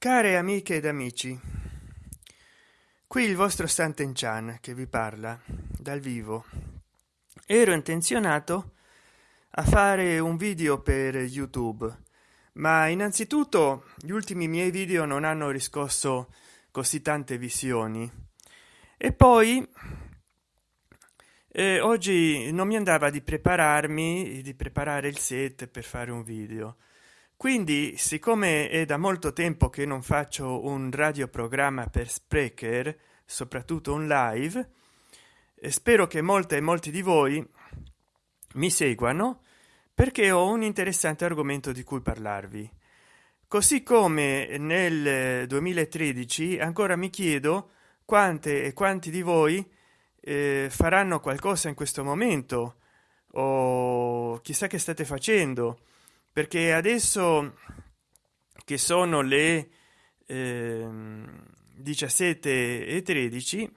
care amiche ed amici qui il vostro Santen Chan che vi parla dal vivo. Ero intenzionato a fare un video per youtube ma innanzitutto gli ultimi miei video non hanno riscosso così tante visioni. E poi eh, oggi non mi andava di prepararmi di preparare il set per fare un video quindi siccome è da molto tempo che non faccio un radioprogramma per sprecher soprattutto un live spero che molte e molti di voi mi seguano perché ho un interessante argomento di cui parlarvi. Così come nel 2013 ancora mi chiedo quante e quanti di voi eh, faranno qualcosa in questo momento o chissà che state facendo perché adesso che sono le eh, 17 e 13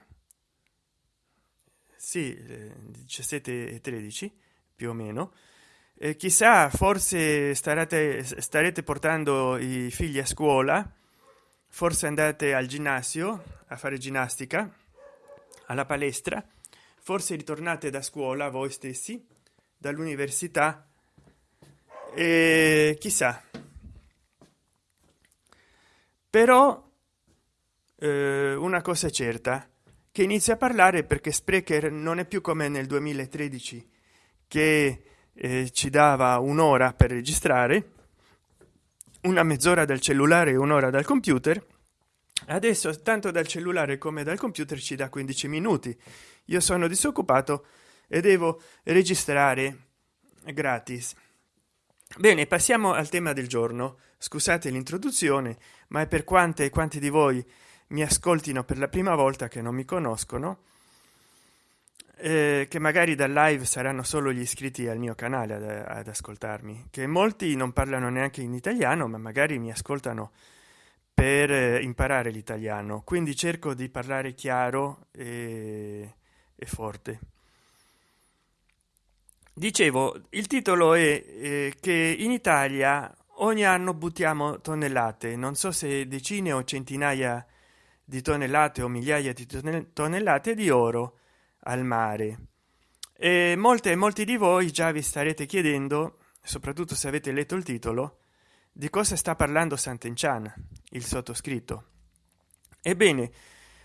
sì 17 e 13 più o meno eh, chissà forse starete starete portando i figli a scuola forse andate al ginnasio a fare ginnastica alla palestra forse ritornate da scuola voi stessi dall'università e chissà. Però eh, una cosa è certa che inizia a parlare perché sprecher non è più come nel 2013 che eh, ci dava un'ora per registrare una mezz'ora dal cellulare e un'ora dal computer. Adesso tanto dal cellulare come dal computer ci dà 15 minuti. Io sono disoccupato e devo registrare gratis bene passiamo al tema del giorno. Scusate l'introduzione ma è per quante e quanti di voi mi ascoltino per la prima volta che non mi conoscono eh, che magari dal live saranno solo gli iscritti al mio canale ad, ad, ascoltarmi che molti non parlano neanche in italiano ma magari mi ascoltano per eh, imparare l'italiano. Quindi cerco di parlare chiaro e, e forte dicevo il titolo è eh, che in italia ogni anno buttiamo tonnellate. Non so se decine o centinaia di tonnellate o migliaia di tonnellate di oro al mare. E molte e molti di voi già vi starete chiedendo soprattutto se avete letto il titolo di cosa sta parlando Sant'Enchan il sottoscritto. Ebbene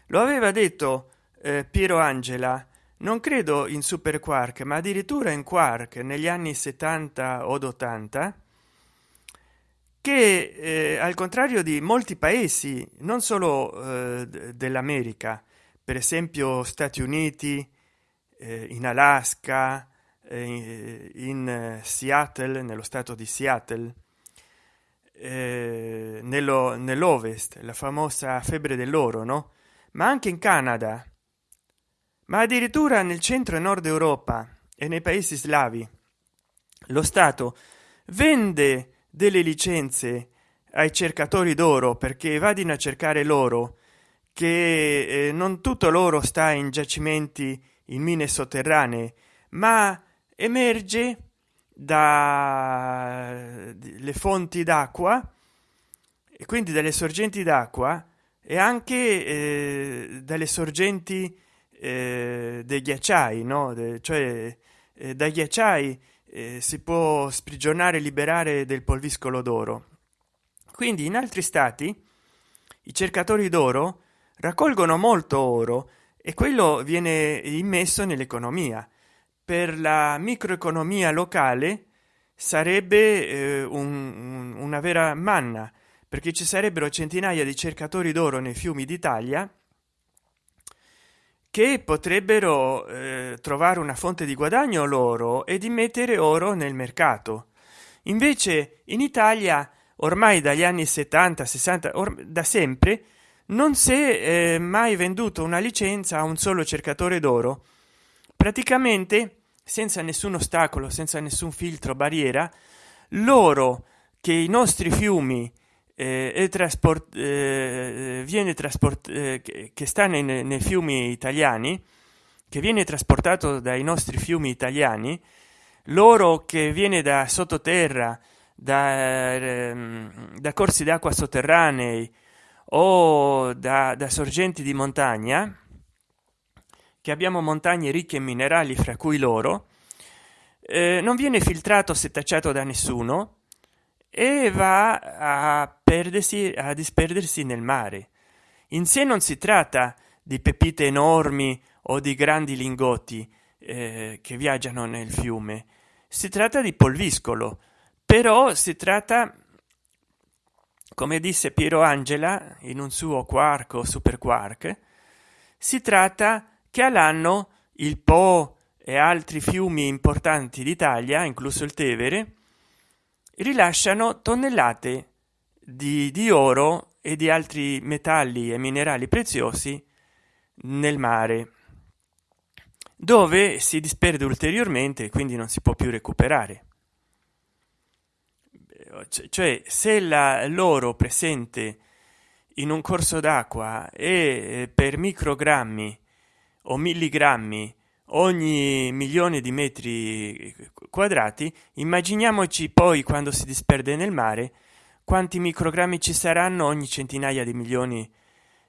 lo aveva detto eh, piero angela non credo in super quark ma addirittura in quark negli anni 70 od 80 che eh, al contrario di molti paesi non solo eh, dell'america per esempio stati uniti eh, in alaska eh, in eh, seattle nello stato di seattle eh, nello nell'ovest la famosa febbre dell'oro no? Ma anche in canada ma addirittura nel centro e nord europa e nei paesi slavi lo stato vende delle licenze ai cercatori d'oro perché vadino a cercare l'oro che eh, non tutto l'oro sta in giacimenti in mine sotterranee ma emerge dalle fonti d'acqua e quindi dalle sorgenti d'acqua e anche eh, dalle sorgenti eh, dei ghiacciai no? De, cioè eh, dai ghiacciai eh, si può sprigionare liberare del polviscolo d'oro. Quindi in altri stati i cercatori d'oro raccolgono molto oro e quello viene immesso nell'economia. Per la microeconomia locale sarebbe eh, un, una vera manna perché ci sarebbero centinaia di cercatori d'oro nei fiumi d'italia che potrebbero eh, trovare una fonte di guadagno loro e di mettere oro nel mercato. Invece in italia ormai dagli anni 70 60 da sempre non si è eh, mai venduto una licenza a un solo cercatore d'oro. Praticamente senza nessun ostacolo senza nessun filtro barriera l'oro che i nostri fiumi eh, trasport eh, viene trasport eh, che sta nei, nei fiumi italiani che viene trasportato dai nostri fiumi italiani l'oro che viene da sottoterra da, ehm, da corsi d'acqua sotterranei o da, da sorgenti di montagna che abbiamo montagne ricche in minerali fra cui l'oro eh, non viene filtrato setacciato da nessuno e va a perdersi a disperdersi nel mare. In sé non si tratta di pepite enormi o di grandi lingotti eh, che viaggiano nel fiume. Si tratta di polviscolo però si tratta come disse piero angela in un suo quark o super quark si tratta che all'anno il po e altri fiumi importanti d'italia incluso il tevere rilasciano tonnellate di, di oro e di altri metalli e minerali preziosi nel mare dove si disperde ulteriormente e quindi non si può più recuperare. Cioè se l'oro presente in un corso d'acqua è eh, per microgrammi o milligrammi ogni milione di metri quadrati immaginiamoci poi quando si disperde nel mare quanti microgrammi ci saranno ogni centinaia di milioni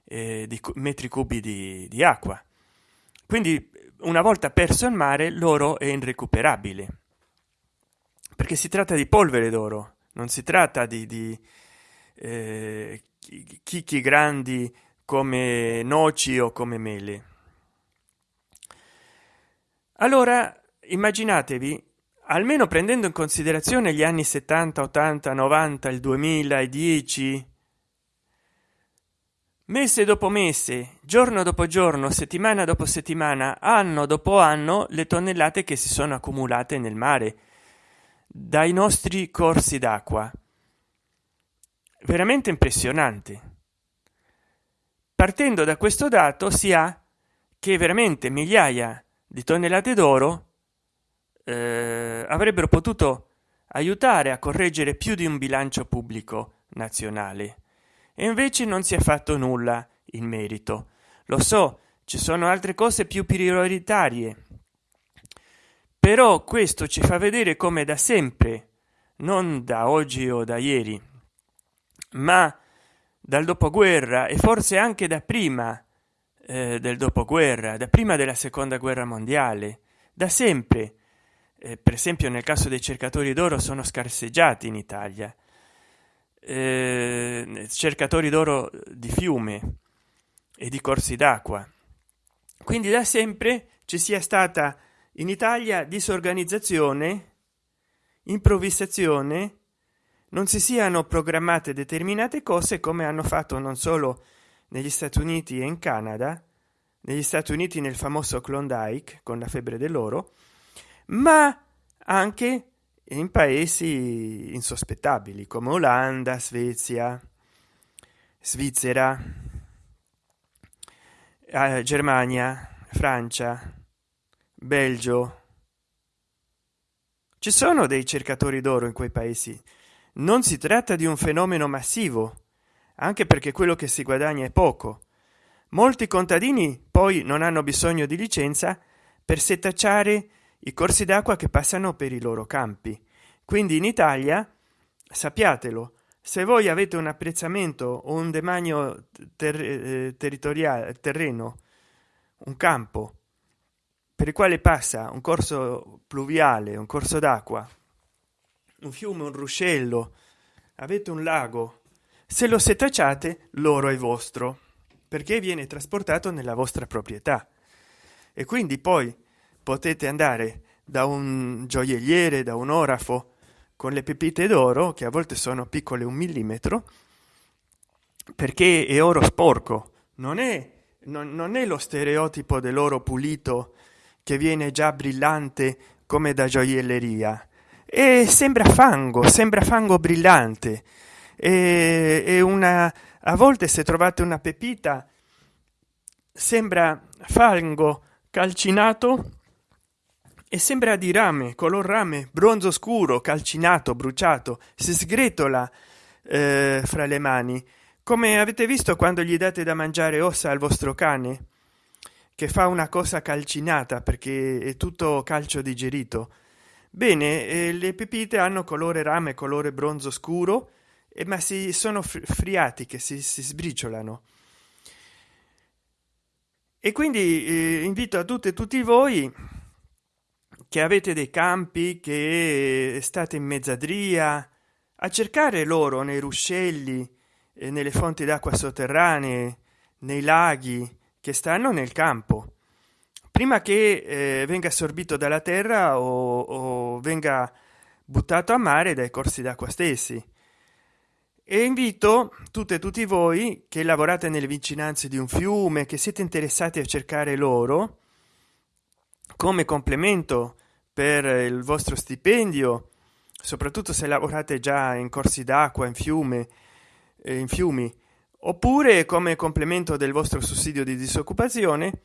eh, di metri cubi di, di acqua. Quindi una volta perso il mare l'oro è irrecuperabile. Perché si tratta di polvere d'oro non si tratta di, di eh, chicchi grandi come noci o come mele allora immaginatevi almeno prendendo in considerazione gli anni 70 80 90 il 2010 mese dopo mese giorno dopo giorno settimana dopo settimana anno dopo anno le tonnellate che si sono accumulate nel mare dai nostri corsi d'acqua. Veramente impressionante. Partendo da questo dato si ha che veramente migliaia di tonnellate d'oro eh, avrebbero potuto aiutare a correggere più di un bilancio pubblico nazionale. E invece non si è fatto nulla in merito. Lo so ci sono altre cose più prioritarie però questo ci fa vedere come da sempre non da oggi o da ieri ma dal dopoguerra e forse anche da prima del dopoguerra da prima della seconda guerra mondiale. Da sempre. Eh, per esempio nel caso dei cercatori d'oro sono scarseggiati in italia. Eh, cercatori d'oro di fiume e di corsi d'acqua. Quindi da sempre ci sia stata in italia disorganizzazione improvvisazione non si siano programmate determinate cose come hanno fatto non solo negli stati uniti e in canada negli stati uniti nel famoso klondike con la febbre dell'oro ma anche in paesi insospettabili come olanda svezia svizzera eh, germania francia belgio. Ci sono dei cercatori d'oro in quei paesi. Non si tratta di un fenomeno massivo anche perché quello che si guadagna è poco. Molti contadini poi non hanno bisogno di licenza per setacciare i corsi d'acqua che passano per i loro campi. Quindi in italia sappiatelo se voi avete un apprezzamento o un demanio ter eh, territoriale terreno un campo per il quale passa un corso pluviale un corso d'acqua un fiume un ruscello avete un lago se lo setacciate l'oro è vostro perché viene trasportato nella vostra proprietà. E quindi poi potete andare da un gioielliere da un orafo con le pepite d'oro che a volte sono piccole un millimetro perché è oro sporco. Non è non, non è lo stereotipo dell'oro pulito che viene già brillante come da gioielleria. E sembra fango sembra fango brillante e, e una a volte se trovate una pepita sembra fango calcinato e sembra di rame color rame bronzo scuro calcinato bruciato. Si sgretola eh, fra le mani. Come avete visto quando gli date da mangiare ossa al vostro cane che fa una cosa calcinata perché è tutto calcio digerito. Bene eh, le pepite hanno colore rame colore bronzo scuro eh, ma si sono friati si, si sbriciolano. E quindi eh, invito a tutte e tutti voi che avete dei campi che state in mezzadria a cercare loro nei ruscelli eh, nelle fonti d'acqua sotterranee nei laghi che stanno nel campo. Prima che eh, venga assorbito dalla terra o, o venga buttato a mare dai corsi d'acqua stessi e invito tutte e tutti voi che lavorate nelle vicinanze di un fiume che siete interessati a cercare loro come complemento per il vostro stipendio soprattutto se lavorate già in corsi d'acqua in fiume in fiumi oppure come complemento del vostro sussidio di disoccupazione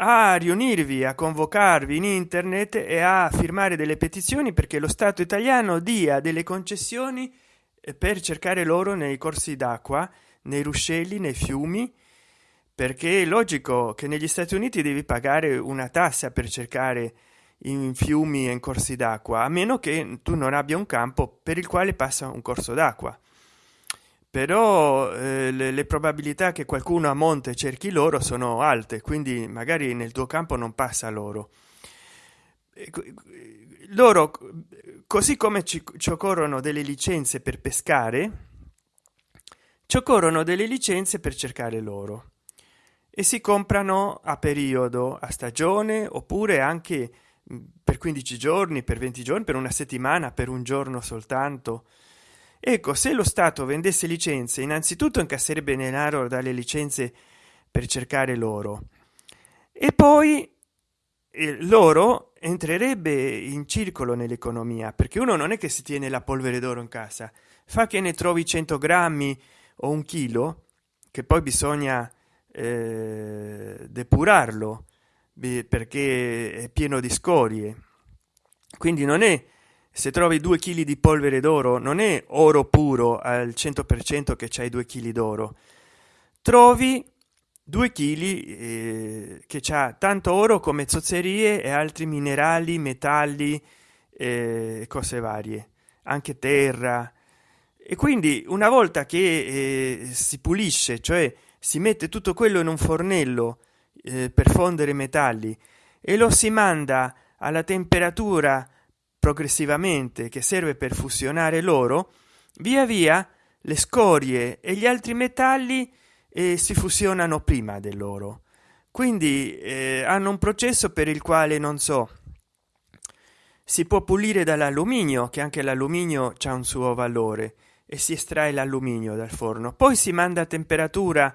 a riunirvi a convocarvi in internet e a firmare delle petizioni perché lo stato italiano dia delle concessioni per cercare loro nei corsi d'acqua nei ruscelli nei fiumi perché è logico che negli stati uniti devi pagare una tassa per cercare in fiumi e in corsi d'acqua a meno che tu non abbia un campo per il quale passa un corso d'acqua. Però eh, le, le, probabilità che qualcuno a monte cerchi loro sono alte quindi magari nel tuo campo non passa loro loro così come ci, ci occorrono delle licenze per pescare ci occorrono delle licenze per cercare loro. E si comprano a periodo a stagione oppure anche per 15 giorni per 20 giorni per una settimana per un giorno soltanto. Ecco se lo stato vendesse licenze innanzitutto incasserebbe denaro dalle licenze per cercare loro. E poi eh, loro entrerebbe in circolo nell'economia perché uno non è che si tiene la polvere d'oro in casa. Fa che ne trovi 100 grammi o un chilo che poi bisogna eh, depurarlo perché è pieno di scorie. Quindi non è se trovi due chili di polvere d'oro non è oro puro al 100 per cento che c'hai due chili d'oro. Trovi due chili eh, che c'ha tanto oro come zozzerie e altri minerali metalli eh, cose varie anche terra. E quindi una volta che eh, si pulisce cioè si mette tutto quello in un fornello eh, per fondere metalli e lo si manda alla temperatura progressivamente che serve per fusionare l'oro via via le scorie e gli altri metalli eh, si fusionano prima dell'oro quindi eh, hanno un processo per il quale non so si può pulire dall'alluminio che anche l'alluminio ha un suo valore e si estrae l'alluminio dal forno. Poi si manda a temperatura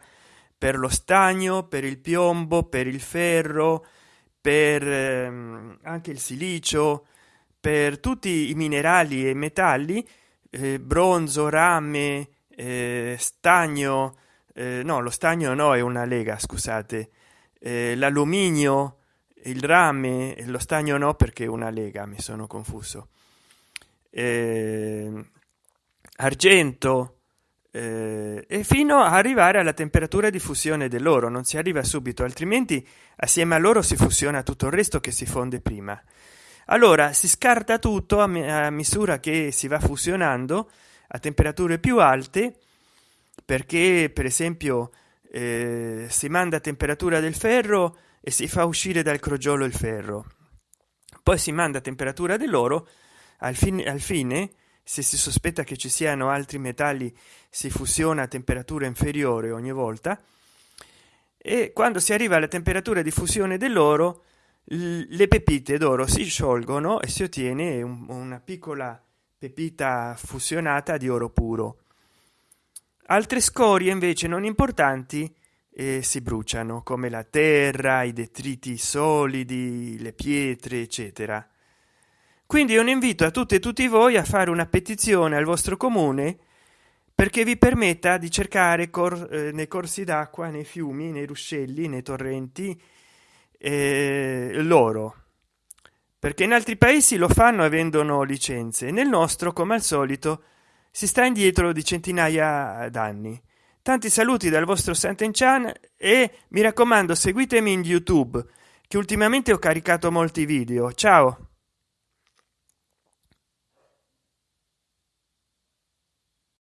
per lo stagno per il piombo per il ferro per ehm, anche il silicio per tutti i minerali e metalli eh, bronzo rame eh, stagno eh, no lo stagno no è una lega scusate. Eh, l'alluminio il rame lo stagno no perché è una lega mi sono confuso. Eh, argento eh, e fino a arrivare alla temperatura di fusione dell'oro non si arriva subito altrimenti assieme a loro si fusiona tutto il resto che si fonde prima. Allora si scarta tutto a misura che si va fusionando a temperature più alte perché per esempio eh, si manda a temperatura del ferro e si fa uscire dal crogiolo il ferro. Poi si manda a temperatura dell'oro al fine, al fine se si sospetta che ci siano altri metalli si fusiona a temperatura inferiore ogni volta. E quando si arriva alla temperatura di fusione dell'oro le pepite d'oro si sciolgono e si ottiene un, una piccola pepita fusionata di oro puro altre scorie invece non importanti eh, si bruciano come la terra i detriti solidi le pietre eccetera. Quindi un invito a tutte e tutti voi a fare una petizione al vostro comune perché vi permetta di cercare cor eh, nei corsi d'acqua nei fiumi nei ruscelli nei torrenti eh, loro. Perché in altri paesi lo fanno e vendono licenze. Nel nostro come al solito si sta indietro di centinaia d'anni. Tanti saluti dal vostro Sant'Enchan e mi raccomando seguitemi in youtube che ultimamente ho caricato molti video. Ciao